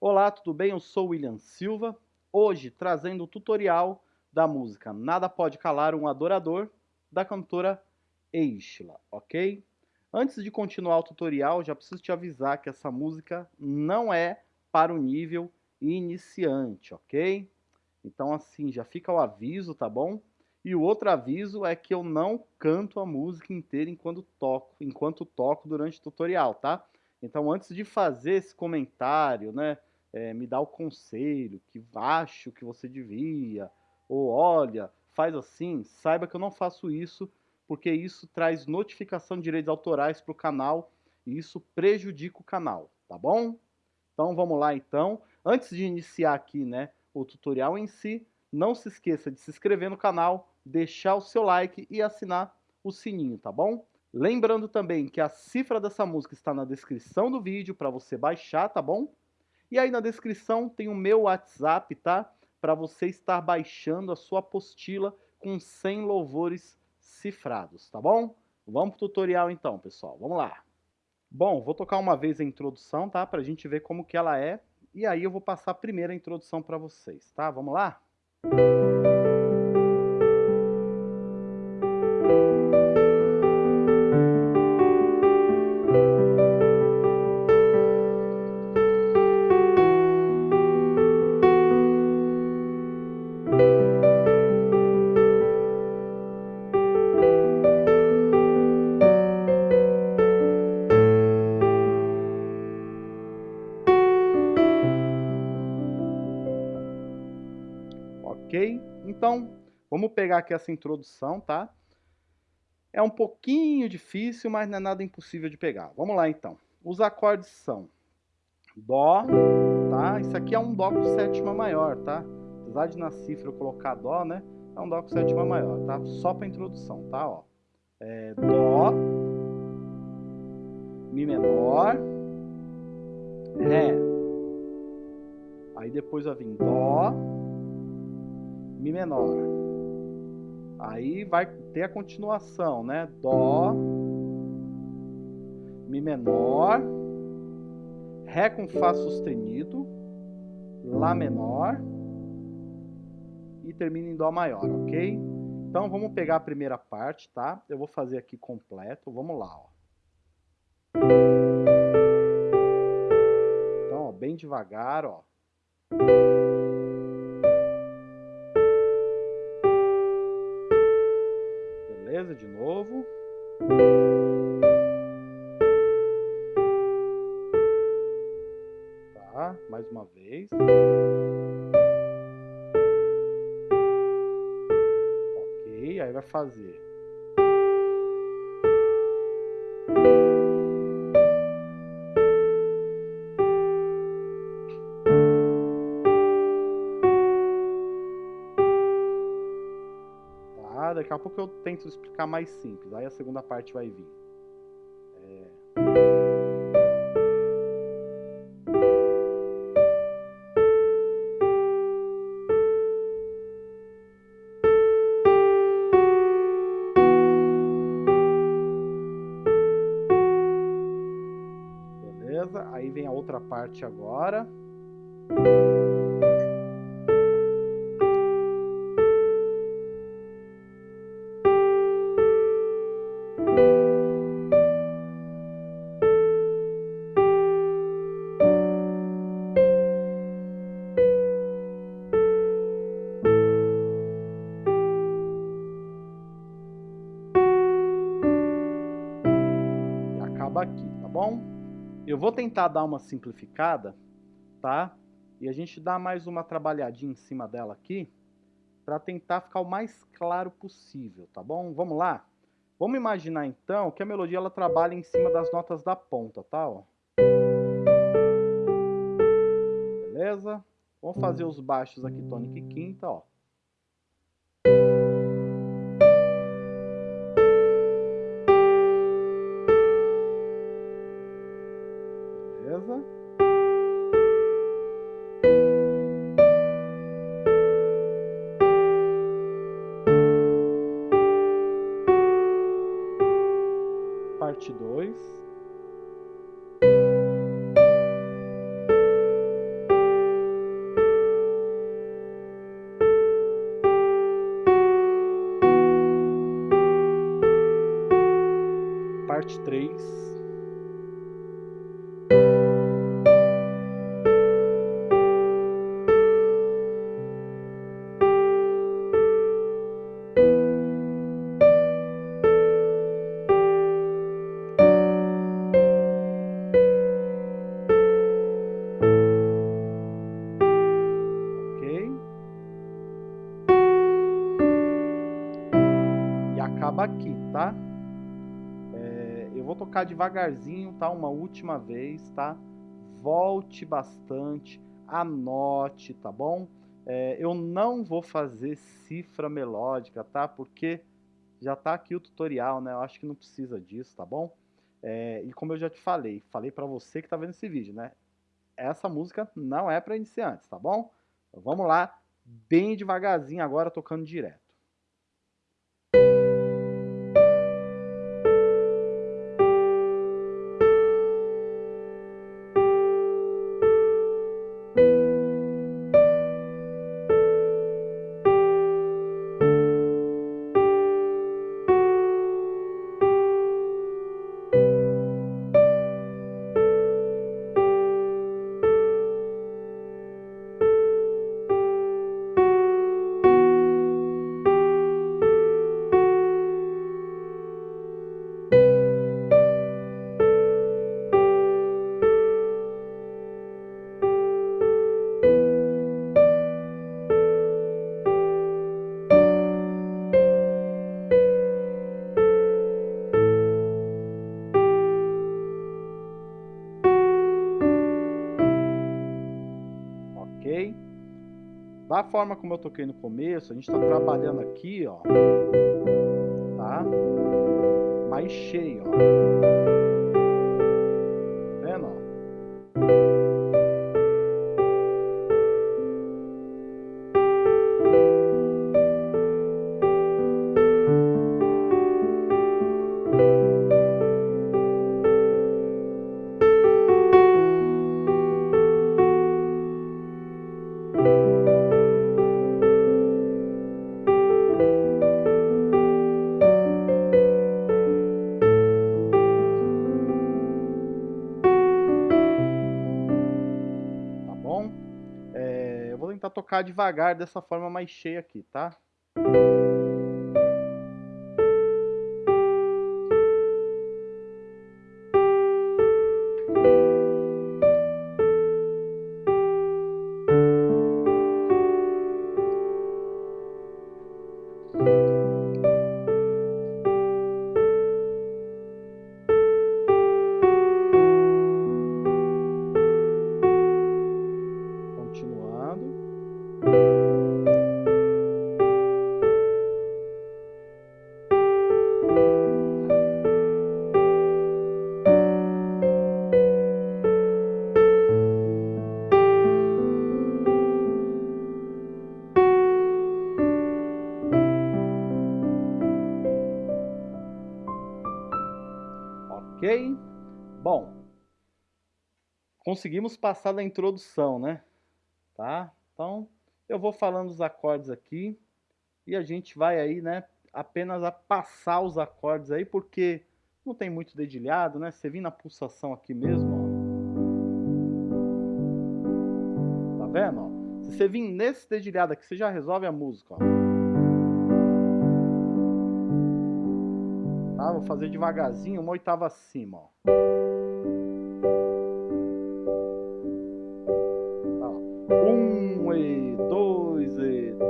Olá, tudo bem? Eu sou William Silva, hoje trazendo o tutorial da música Nada Pode Calar um Adorador, da cantora Eixla, ok? Antes de continuar o tutorial, já preciso te avisar que essa música não é para o nível iniciante, ok? Então assim, já fica o aviso, tá bom? E o outro aviso é que eu não canto a música inteira enquanto toco, enquanto toco durante o tutorial, tá? Então antes de fazer esse comentário, né, é, me dá o conselho, que acho que você devia, ou olha, faz assim, saiba que eu não faço isso, porque isso traz notificação de direitos autorais para o canal, e isso prejudica o canal, tá bom? Então vamos lá então. Antes de iniciar aqui né, o tutorial em si, não se esqueça de se inscrever no canal, deixar o seu like e assinar o sininho, tá bom? Lembrando também que a cifra dessa música está na descrição do vídeo para você baixar, tá bom? E aí na descrição tem o meu WhatsApp, tá? Para você estar baixando a sua apostila com 100 louvores cifrados, tá bom? Vamos pro tutorial então, pessoal. Vamos lá. Bom, vou tocar uma vez a introdução, tá? Pra gente ver como que ela é. E aí eu vou passar a primeira introdução para vocês, tá? Vamos lá? Música pegar aqui essa introdução, tá? É um pouquinho difícil, mas não é nada impossível de pegar. Vamos lá, então. Os acordes são Dó, tá? Isso aqui é um Dó com sétima maior, tá? Apesar de na cifra eu colocar Dó, né? É um Dó com sétima maior, tá? Só para introdução, tá? Ó. É Dó, Mi menor, Ré. Aí depois vai vir Dó, Mi menor. Aí vai ter a continuação, né? Dó, Mi menor, Ré com Fá sustenido, Lá menor e termina em Dó maior, ok? Então vamos pegar a primeira parte, tá? Eu vou fazer aqui completo, vamos lá, ó. Então, ó, bem devagar, ó. Beleza? De novo. Tá, mais uma vez. Ok, aí vai fazer. Daqui a pouco eu tento explicar mais simples, aí a segunda parte vai vir. É... Beleza? Aí vem a outra parte agora. Eu vou tentar dar uma simplificada, tá? E a gente dá mais uma trabalhadinha em cima dela aqui, para tentar ficar o mais claro possível, tá bom? Vamos lá? Vamos imaginar então que a melodia ela trabalha em cima das notas da ponta, tá? Ó. Beleza? Vamos fazer os baixos aqui, tônica e quinta, ó. Tocar devagarzinho, tá? Uma última vez, tá? Volte bastante, anote, tá bom? É, eu não vou fazer cifra melódica, tá? Porque já tá aqui o tutorial, né? Eu acho que não precisa disso, tá bom? É, e como eu já te falei, falei para você que tá vendo esse vídeo, né? Essa música não é para iniciantes, tá bom? Então vamos lá, bem devagarzinho agora, tocando direto. Forma como eu toquei no começo, a gente está trabalhando aqui, ó, tá? Mais cheio, ó. tentar tocar devagar dessa forma mais cheia aqui, tá? Ok? Conseguimos passar da introdução, né? Tá? Então, eu vou falando os acordes aqui e a gente vai aí, né, apenas a passar os acordes aí, porque não tem muito dedilhado, né? Você vir na pulsação aqui mesmo, ó. Tá vendo, ó? Se você vir nesse dedilhado aqui, você já resolve a música, ó. Tá? Vou fazer devagarzinho, uma oitava acima, ó.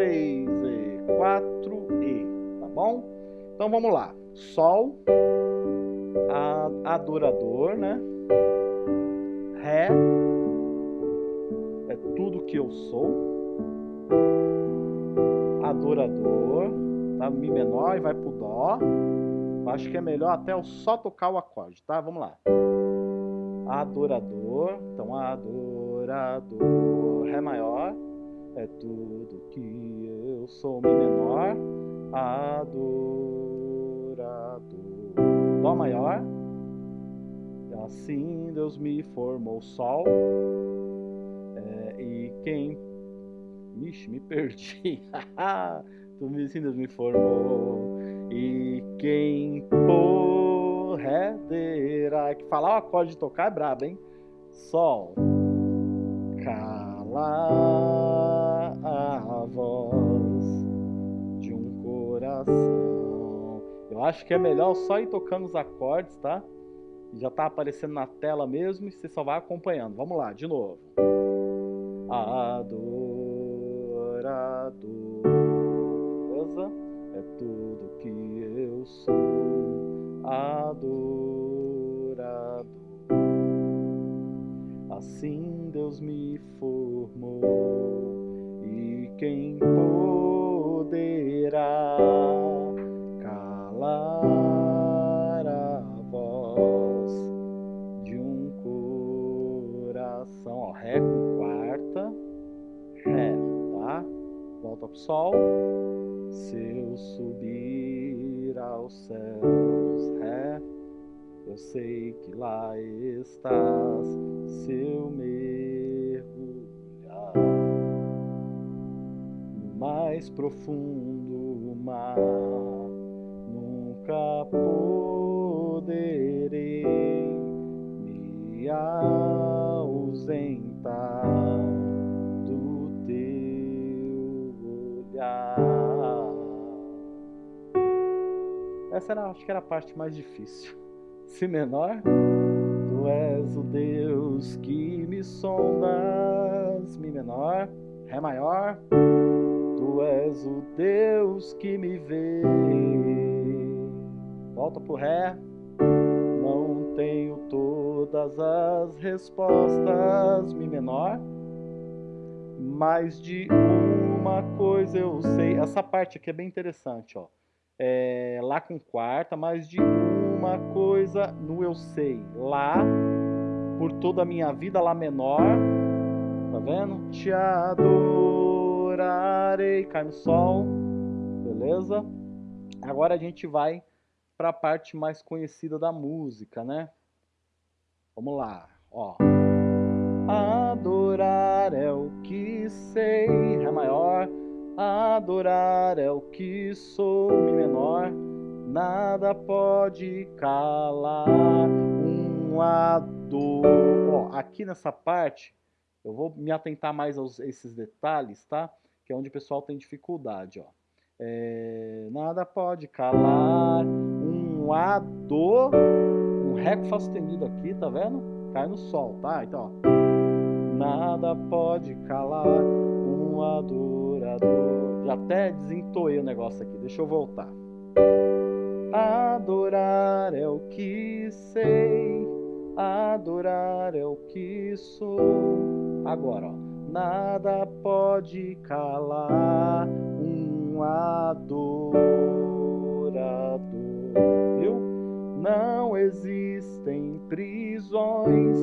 3 e 4 e, tá bom? Então vamos lá. Sol, adorador, né? Ré é tudo que eu sou. Adorador, tá? Mi menor e vai pro dó. Acho que é melhor até eu só tocar o acorde, tá? Vamos lá. Adorador, então adorador, ré maior é tudo que eu sou, Mi menor, adorador, Dó maior, assim Deus me formou, Sol, é, e quem, Ixi, me perdi, tu assim Deus me formou, e quem por ré perderá. Que falar o acorde de tocar é brabo, hein? Sol. Calar a voz de um coração. Eu acho que é melhor só ir tocando os acordes, tá? Já tá aparecendo na tela mesmo e você só vai acompanhando. Vamos lá, de novo. Adorador. Beleza? É tudo que eu sou. Adorador. Assim Deus me formou. Quem poderá calar a voz de um coração? Ó, Ré com quarta, Ré, tá? Volta pro Sol. Se eu subir aos céus, Ré, eu sei que lá estás. Se eu mais profundo mar, nunca poderei me ausentar do teu olhar. Essa era, acho que era a parte mais difícil. Si menor, tu és o Deus que me sondas. Mi menor, Ré maior, és o Deus que me vê. Volta pro Ré, não tenho todas as respostas. Mi menor, mas de uma coisa eu sei. Essa parte aqui é bem interessante, ó. É, lá com quarta, mas de uma coisa no eu sei. Lá, por toda a minha vida, Lá menor. Tá vendo? Te adorarei. Cai no sol. Beleza? Agora a gente vai para a parte mais conhecida da música, né? Vamos lá, ó. Adorar é o que sei, Ré maior. Adorar é o que sou, Mi menor. Nada pode calar um ador. Ó, aqui nessa parte, eu vou me atentar mais a esses detalhes, tá? Que é onde o pessoal tem dificuldade, ó. É, nada pode calar um ador, um ré com fá sustenido aqui, tá vendo? Cai no sol, tá? Então, ó. Nada pode calar um adorador. Já até desentoei o negócio aqui, deixa eu voltar. Adorar é o que sei, adorar é o que sou. Agora, ó, nada pode calar um adorador, viu? Não existem prisões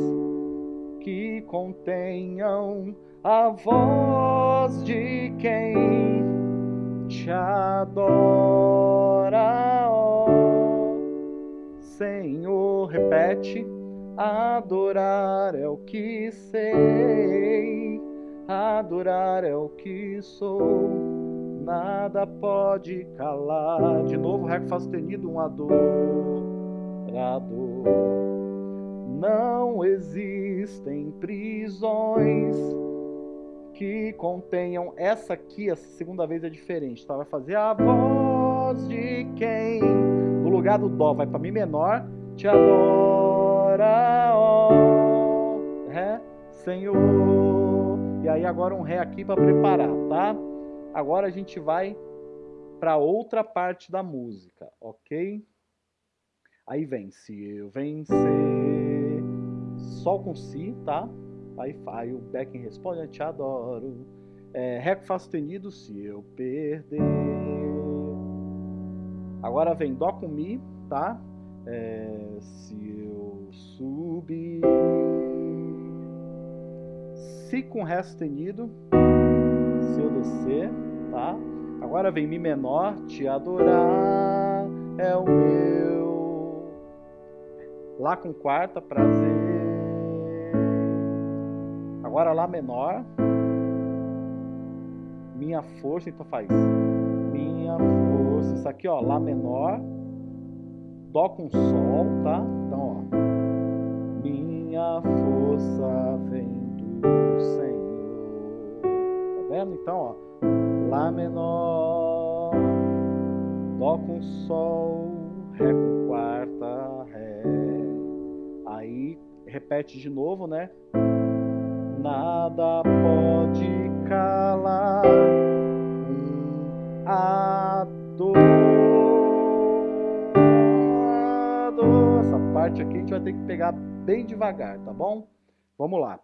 que contenham a voz de quem te adora, Senhor. Repete: adorar é o que sei, adorar é o que sou. Nada pode calar. De novo, Ré com Fá sustenido, um adorador. Não existem prisões que contenham. Essa aqui, essa segunda vez é diferente, tá? Vai fazer a voz de quem? No lugar do Dó, vai para Mi menor, te adora, ó, Ré, Senhor. E aí agora um Ré aqui para preparar, tá? Agora a gente vai para outra parte da música, ok? Aí vem, se eu vencer, Sol com Si, tá? Aí, aí o Becken responde, eu te adoro. É, Ré com Fá sustenido, se eu perder. Agora vem Dó com Mi, tá? É, se eu subir. Si com Ré sustenido, se eu descer, tá? Agora vem Mi menor, te adorar é o meu Lá com quarta, prazer. Agora Lá menor. Minha força, então faz. Minha força. Isso aqui, ó, Lá menor. Dó com Sol, tá? Então, ó. Minha força vem Senhor. Tá vendo? Então, ó. Lá menor, Dó com Sol, Ré com quarta, Ré. Aí repete de novo, né? Nada pode calar um adorado. Essa parte aqui a gente vai ter que pegar bem devagar, tá bom? Vamos lá.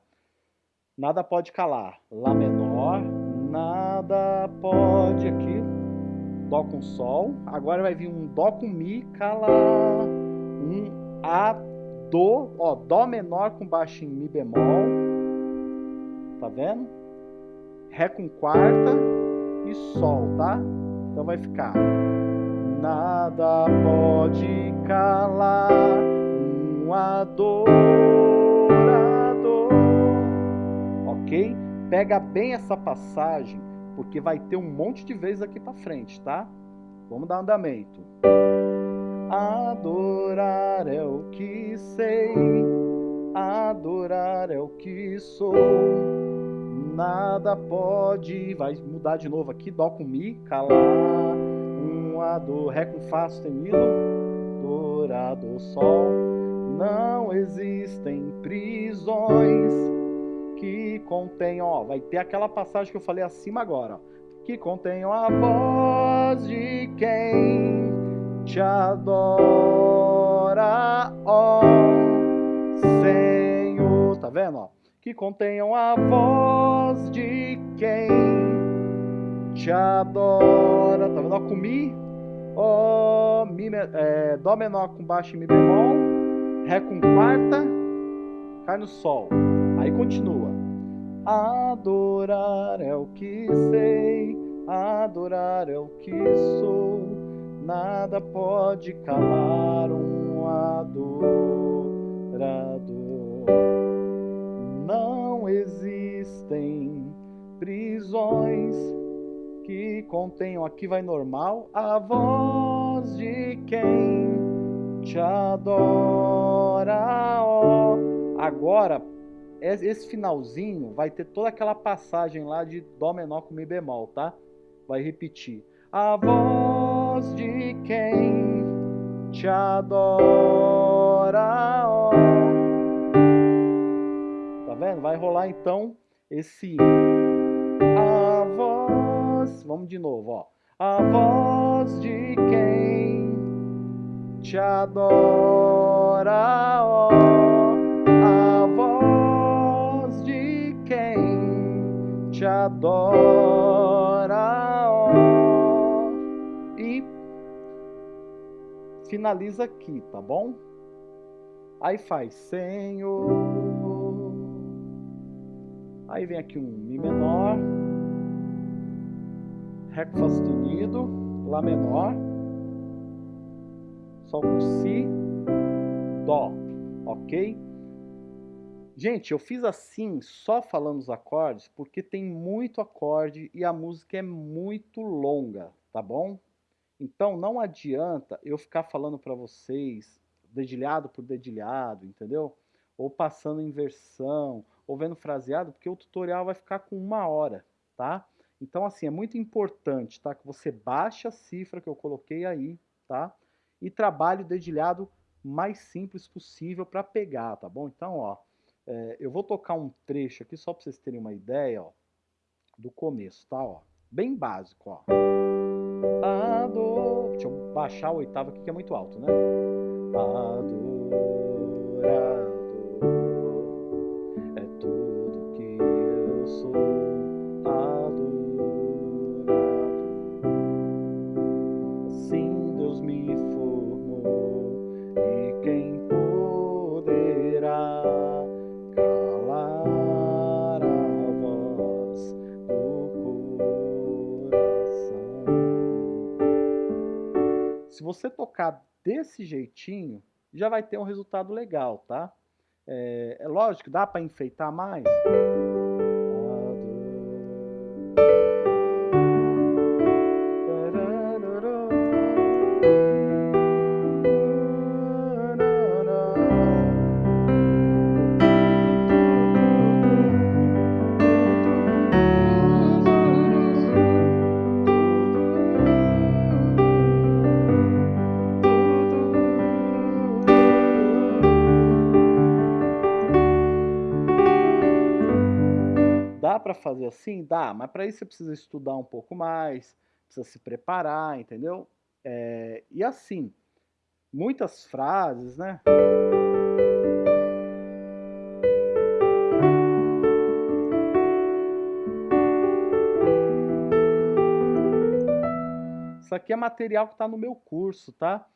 Nada pode calar. Lá menor, nada pode aqui. Dó com Sol. Agora vai vir um Dó com Mi, calar. Um A, Dó. Ó, Dó menor com baixo em Mi bemol. Tá vendo? Ré com quarta e Sol, tá? Então vai ficar Nada pode calar um adorador Pega bem essa passagem Porque vai ter um monte de vezes aqui pra frente, tá? Vamos dar andamento Adorar é o que sei Adorar é o que sou nada pode. Vai mudar de novo aqui, Dó com Mi, calar, um A, Do, Ré com Fá sustenido, Dourado, Sol. Não existem prisões que contenham, ó, vai ter aquela passagem que eu falei acima agora, ó, que contenham a voz de quem te adora, ó Senhor. Tá vendo, ó? que contenham a voz de quem te adora. Tá vendo? Ó, com Mi, ó, mi, é, Dó menor com baixo e Mi bemol, Ré com quarta, cai no Sol. Aí continua. Adorar é o que sei, adorar é o que sou, nada pode calar um adorador não existem prisões que contenham, aqui vai normal, a voz de quem te adora. Oh. Agora, esse finalzinho vai ter toda aquela passagem lá de Dó menor com Mi bemol, tá? Vai repetir. A voz de quem te adora. Oh vendo? Vai rolar então esse a voz, vamos de novo, ó. A voz de quem te adora, ó. Te adora. E finaliza aqui, tá bom? Aí faz Senhor Aí vem aqui um Mi menor, Ré com Fá sustenido, Lá menor, Sol com Si, Dó, ok? Gente, eu fiz assim, só falando os acordes, porque tem muito acorde e a música é muito longa, tá bom? Então não adianta eu ficar falando para vocês dedilhado por dedilhado, entendeu? Ou passando inversão, ou vendo fraseado, porque o tutorial vai ficar com uma hora, tá? Então, assim, é muito importante, tá? Que você baixe a cifra que eu coloquei aí, tá? E trabalhe o dedilhado mais simples possível para pegar, tá bom? Então, ó, é, eu vou tocar um trecho aqui só para vocês terem uma ideia, ó, do começo, tá? Ó, bem básico, ó. Deixa eu baixar a oitava aqui que é muito alto, né? Adorar você tocar desse jeitinho, já vai ter um resultado legal, tá? É, é lógico, dá para enfeitar mais? Para fazer assim? Dá, mas para isso você precisa estudar um pouco mais, precisa se preparar, entendeu? É, e assim, muitas frases, né? Isso aqui é material que está no meu curso, tá?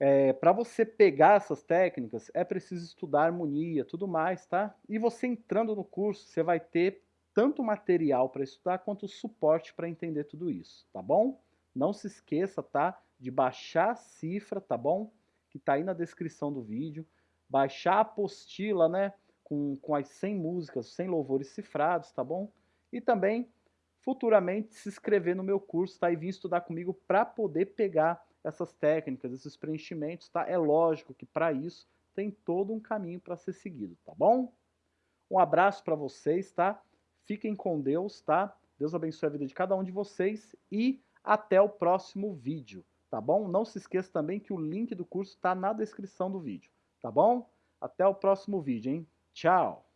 É, para você pegar essas técnicas, é preciso estudar harmonia, tudo mais, tá? E você entrando no curso, você vai ter tanto material para estudar quanto suporte para entender tudo isso, tá bom? Não se esqueça, tá? De baixar a cifra, tá bom? Que tá aí na descrição do vídeo. Baixar a apostila, né? Com, com as 100 músicas, 100 louvores cifrados, tá bom? E também, futuramente, se inscrever no meu curso, tá? E vir estudar comigo para poder pegar essas técnicas, esses preenchimentos, tá? É lógico que para isso tem todo um caminho para ser seguido, tá bom? Um abraço para vocês, tá? Fiquem com Deus, tá? Deus abençoe a vida de cada um de vocês e até o próximo vídeo, tá bom? Não se esqueça também que o link do curso está na descrição do vídeo, tá bom? Até o próximo vídeo, hein? Tchau!